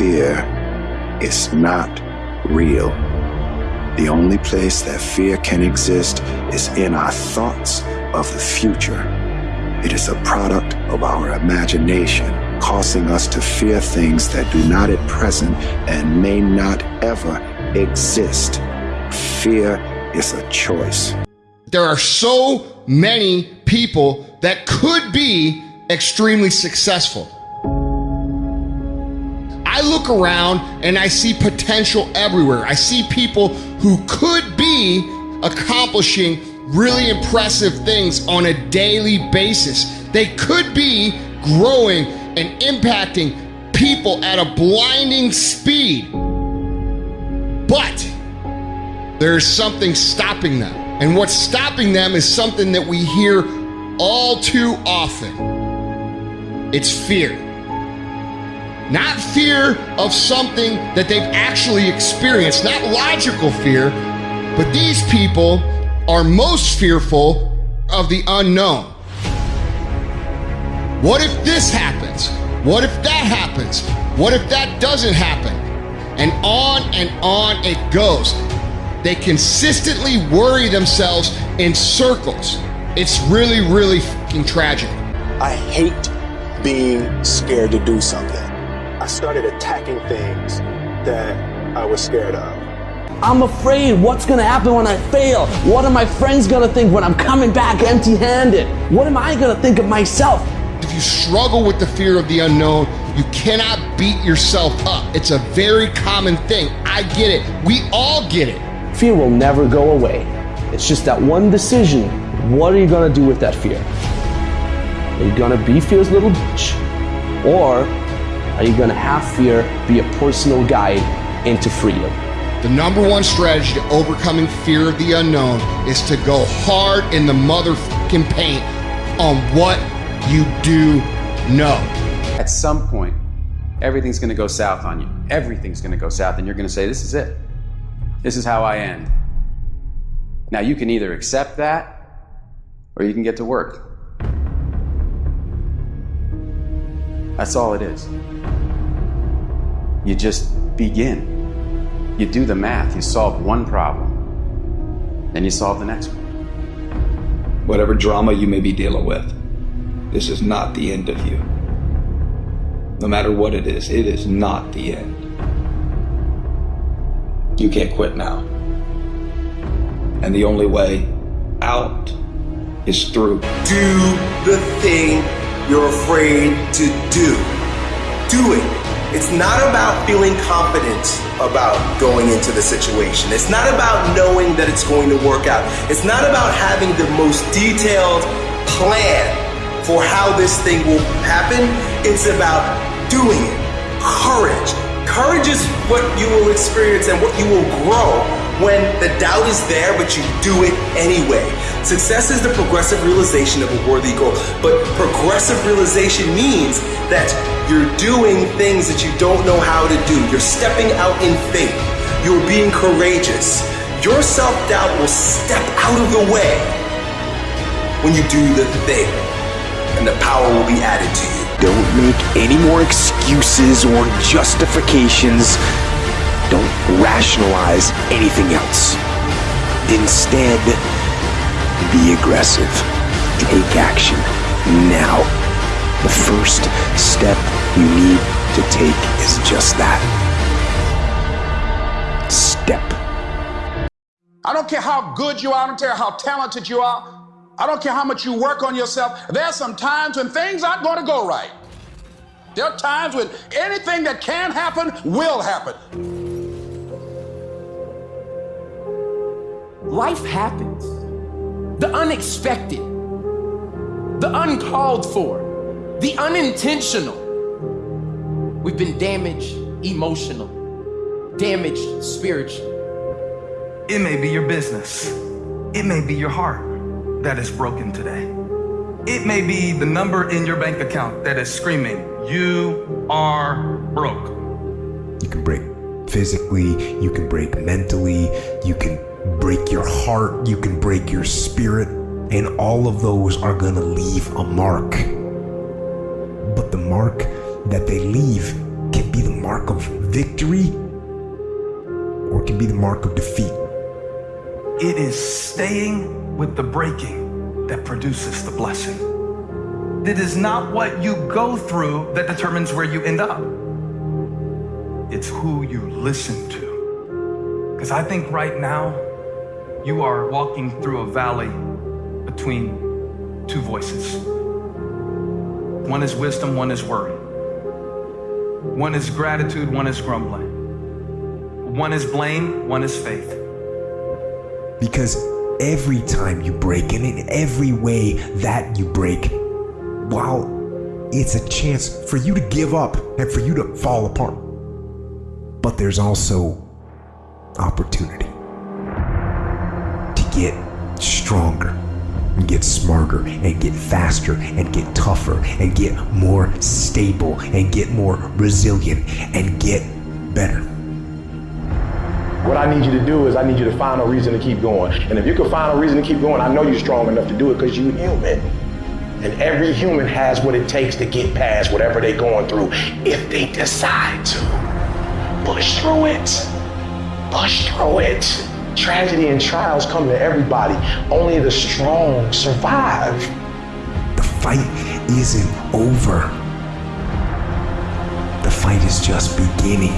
fear is not real. The only place that fear can exist is in our thoughts of the future. It is a product of our imagination, causing us to fear things that do not at present and may not ever exist. Fear is a choice. There are so many people that could be extremely successful. I look around and I see potential everywhere. I see people who could be accomplishing really impressive things on a daily basis. They could be growing and impacting people at a blinding speed. But there's something stopping them. And what's stopping them is something that we hear all too often it's fear. Not fear of something that they've actually experienced, not logical fear, but these people are most fearful of the unknown. What if this happens? What if that happens? What if that doesn't happen? And on and on it goes. They consistently worry themselves in circles. It's really, really fucking tragic. I hate being scared to do something. I started attacking things that I was scared of. I'm afraid what's gonna happen when I fail? What are my friends gonna think when I'm coming back empty handed? What am I gonna think of myself? If you struggle with the fear of the unknown, you cannot beat yourself up. It's a very common thing. I get it. We all get it. Fear will never go away. It's just that one decision. What are you gonna do with that fear? Are you gonna be fear's little bitch? Or are you gonna have fear be a personal guide into freedom? The number one strategy to overcoming fear of the unknown is to go hard in the motherfucking paint on what you do know. At some point, everything's gonna go south on you. Everything's gonna go south, and you're gonna say, This is it. This is how I end. Now, you can either accept that or you can get to work. That's all it is. You just begin. You do the math, you solve one problem, then you solve the next one. Whatever drama you may be dealing with, this is not the end of you. No matter what it is, it is not the end. You can't quit now. And the only way out is through. Do the thing you're afraid to do. Do it. It's not about feeling confident about going into the situation. It's not about knowing that it's going to work out. It's not about having the most detailed plan for how this thing will happen. It's about doing it. Courage. Courage is what you will experience and what you will grow when the doubt is there, but you do it anyway. Success is the progressive realization of a worthy goal, but progressive realization means that you're doing things that you don't know how to do. You're stepping out in faith. You're being courageous. Your self doubt will step out of the way when you do the thing, and the power will be added to you. Don't make any more excuses or justifications. Don't rationalize anything else. Instead, be aggressive. Take action now. The first step you need to take is just that. Step. I don't care how good you are, I don't care how talented you are, I don't care how much you work on yourself. There are some times when things aren't going to go right. There are times when anything that can happen will happen. Life happens. The unexpected, the uncalled for, the unintentional. We've been damaged emotional, damaged spiritually. It may be your business. It may be your heart that is broken today. It may be the number in your bank account that is screaming, You are broke. You can break physically, you can break mentally, you can break your heart, you can break your spirit, and all of those are going to leave a mark. But the mark that they leave can be the mark of victory or can be the mark of defeat. It is staying with the breaking that produces the blessing. It is not what you go through that determines where you end up. It's who you listen to. Because I think right now, you are walking through a valley between two voices. One is wisdom, one is worry. One is gratitude, one is grumbling. One is blame, one is faith. Because every time you break, and in every way that you break, while it's a chance for you to give up and for you to fall apart, but there's also opportunity stronger and get smarter and get faster and get tougher and get more stable and get more resilient and get better. What I need you to do is I need you to find a reason to keep going. And if you can find a reason to keep going, I know you're strong enough to do it because you're human. And every human has what it takes to get past whatever they're going through if they decide to. Push through it. Push through it. Tragedy and trials come to everybody. Only the strong survive. The fight isn't over. The fight is just beginning.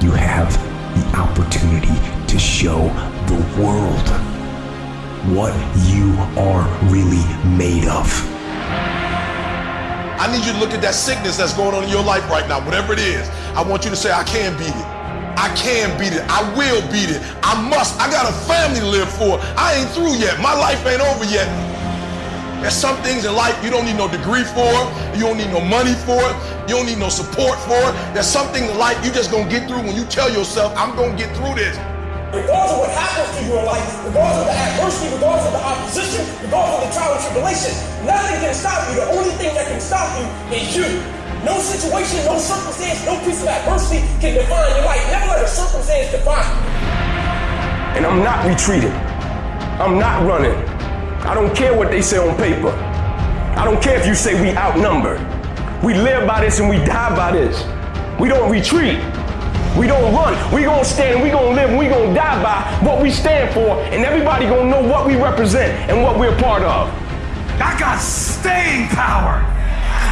You have the opportunity to show the world what you are really made of. I need you to look at that sickness that's going on in your life right now, whatever it is. I want you to say, I can beat it. I can beat it. I will beat it. I must. I got a family to live for. I ain't through yet. My life ain't over yet. There's some things in life you don't need no degree for. You don't need no money for it. You don't need no support for it. There's something in life you just gonna get through when you tell yourself, I'm gonna get through this. Regardless of what happens to you in life, regardless of the adversity, regardless of the opposition, regardless of the trial and tribulation, nothing can stop you. The only thing that can stop you is you. No situation, no circumstance, no piece of adversity can define your life. Never let a circumstance define you. And I'm not retreating. I'm not running. I don't care what they say on paper. I don't care if you say we outnumbered. We live by this and we die by this. We don't retreat. We don't run. We gonna stand and we gonna live and we gonna die by what we stand for and everybody gonna know what we represent and what we're part of. I got staying power.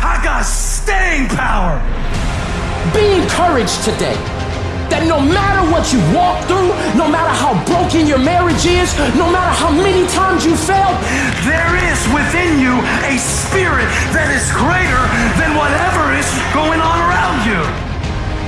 I got staying power. Be encouraged today that no matter what you walk through, no matter how broken your marriage is, no matter how many times you failed, there is within you a spirit that is greater than whatever is going on around you.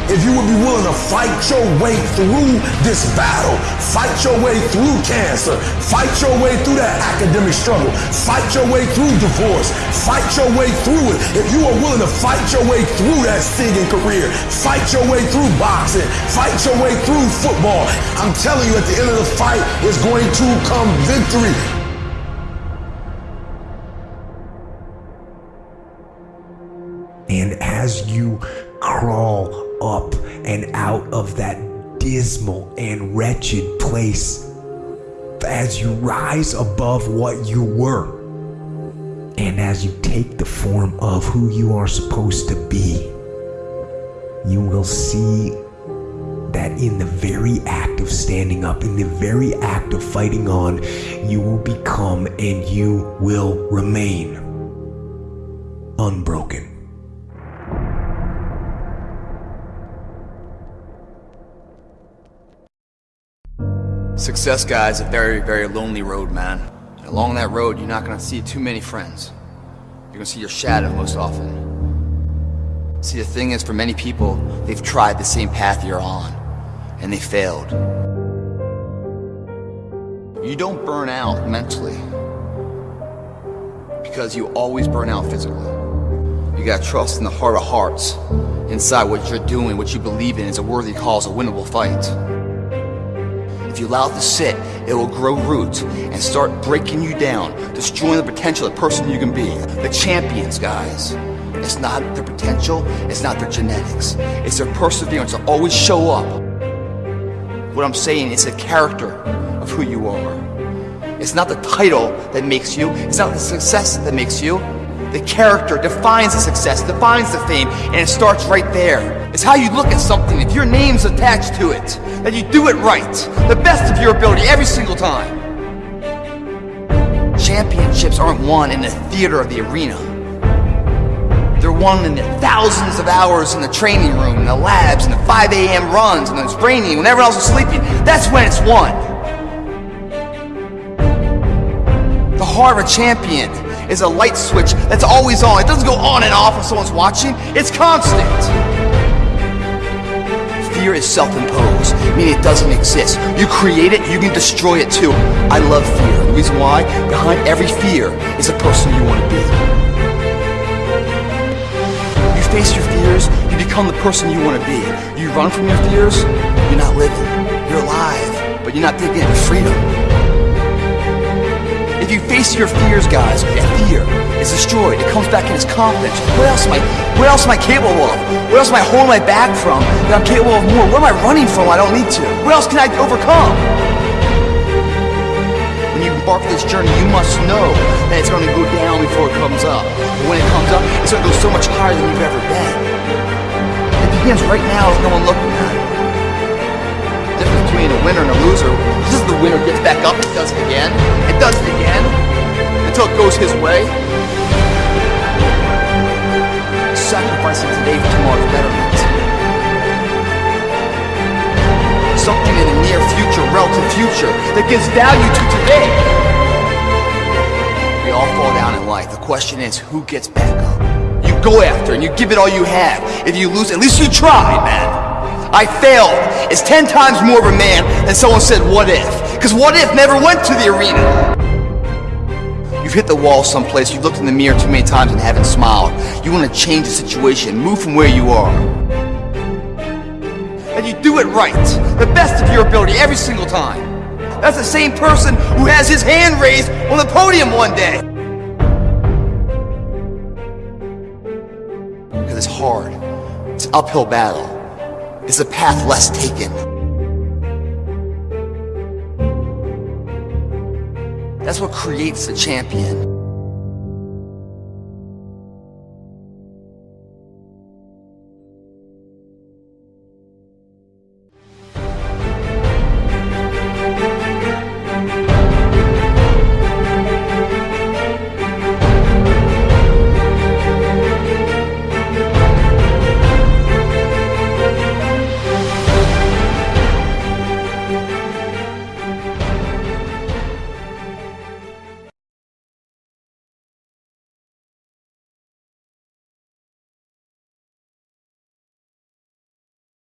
If you would be willing to fight your way through this battle, fight your way through cancer, fight your way through that academic struggle, fight your way through divorce, fight your way through it. If you are willing to fight your way through that singing career, fight your way through boxing, fight your way through football, I'm telling you at the end of the fight is going to come victory. And as you crawl up and out of that dismal and wretched place, as you rise above what you were, and as you take the form of who you are supposed to be, you will see that in the very act of standing up, in the very act of fighting on, you will become and you will remain unbroken. Success, guys, a very, very lonely road, man. And along that road, you're not gonna see too many friends. You're gonna see your shadow most often. See, the thing is, for many people, they've tried the same path you're on, and they failed. You don't burn out mentally, because you always burn out physically. You gotta trust in the heart of hearts, inside what you're doing, what you believe in is a worthy cause, a winnable fight. If you allow it to sit, it will grow roots and start breaking you down, destroying the potential of the person you can be. The champions, guys. It's not their potential, it's not their genetics. It's their perseverance to always show up. What I'm saying is the character of who you are. It's not the title that makes you, it's not the success that makes you, the character defines the success, defines the fame, and it starts right there. It's how you look at something. If your name's attached to it, that you do it right, the best of your ability every single time. Championships aren't won in the theater of the arena. They're won in the thousands of hours in the training room, in the labs, in the 5 a.m. runs, and it's raining, when everyone else is sleeping. That's when it's won. The heart of a champion is a light switch that's always on. It doesn't go on and off when someone's watching. It's constant. Fear is self-imposed, meaning it doesn't exist. You create it, you can destroy it too. I love fear. The reason why, behind every fear is a person you want to be. You face your fears, you become the person you want to be. You run from your fears, you're not living. You're alive, but you're not thinking of freedom. If you face your fears, guys, fear is destroyed. It comes back in its confidence. What else am I? What else am I capable of? What else am I holding my back from that I'm capable of more? What am I running from? I don't need to. What else can I overcome? When you embark this journey, you must know that it's going to go down before it comes up. But when it comes up, it's going to go so much higher than you've ever been. It begins right now with no one looking at it between a winner and a loser. This is the winner gets back up, and does it again, and does it again, until it goes his way. Sacrificing today for tomorrow's betterment. Something in the near future, relative future, that gives value to today. We all fall down in life. The question is, who gets back up? You go after and you give it all you have. If you lose, at least you tried, man. I failed is 10 times more of a man than someone said, what if? Because what if never went to the arena? You've hit the wall someplace, you've looked in the mirror too many times and haven't smiled. You want to change the situation, move from where you are. And you do it right, the best of your ability every single time. That's the same person who has his hand raised on the podium one day. Because it's hard. It's an uphill battle is a path less taken. That's what creates a champion.